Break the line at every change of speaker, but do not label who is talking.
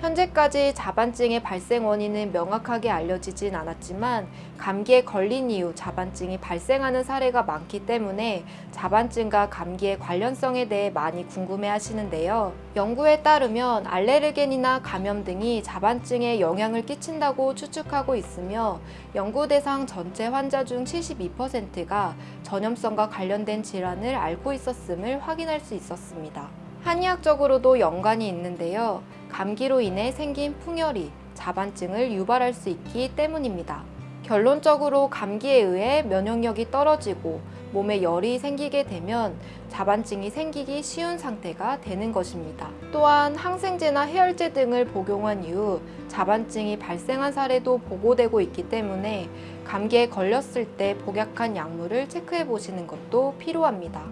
현재까지 자반증의 발생 원인은 명확하게 알려지진 않았지만 감기에 걸린 이후 자반증이 발생하는 사례가 많기 때문에 자반증과 감기의 관련성에 대해 많이 궁금해 하시는데요. 연구에 따르면 알레르겐이나 감염 등이 자반증에 영향을 끼친다고 추측하고 있으며 연구 대상 전체 환자 중 72%가 전염성과 관련된 질환을 앓고 있었음을 확인할 수 있었습니다. 한의학적으로도 연관이 있는데요. 감기로 인해 생긴 풍열이 자반증을 유발할 수 있기 때문입니다. 결론적으로 감기에 의해 면역력이 떨어지고 몸에 열이 생기게 되면 자반증이 생기기 쉬운 상태가 되는 것입니다. 또한 항생제나 해열제 등을 복용한 이후 자반증이 발생한 사례도 보고되고 있기 때문에 감기에 걸렸을 때 복약한 약물을 체크해 보시는 것도 필요합니다.